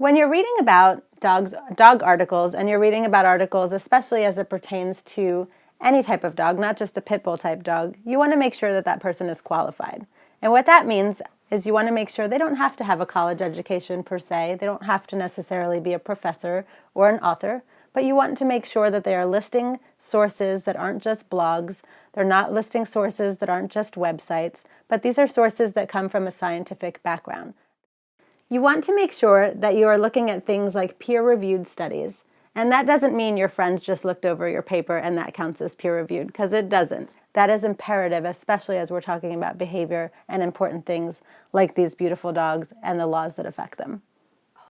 When you're reading about dogs, dog articles, and you're reading about articles, especially as it pertains to any type of dog, not just a pit bull type dog, you want to make sure that that person is qualified. And what that means is you want to make sure they don't have to have a college education per se, they don't have to necessarily be a professor or an author, but you want to make sure that they are listing sources that aren't just blogs, they're not listing sources that aren't just websites, but these are sources that come from a scientific background. You want to make sure that you are looking at things like peer-reviewed studies. And that doesn't mean your friends just looked over your paper and that counts as peer-reviewed, because it doesn't. That is imperative, especially as we're talking about behavior and important things like these beautiful dogs and the laws that affect them.